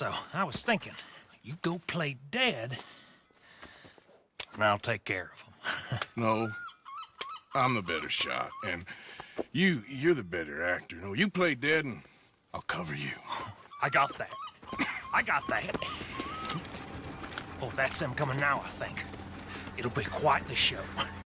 So, I was thinking, you go play dead, and I'll take care of him. No, I'm the better shot, and you, you're the better actor. No, you play dead, and I'll cover you. I got that. I got that. Oh, that's them coming now, I think. It'll be quite the show.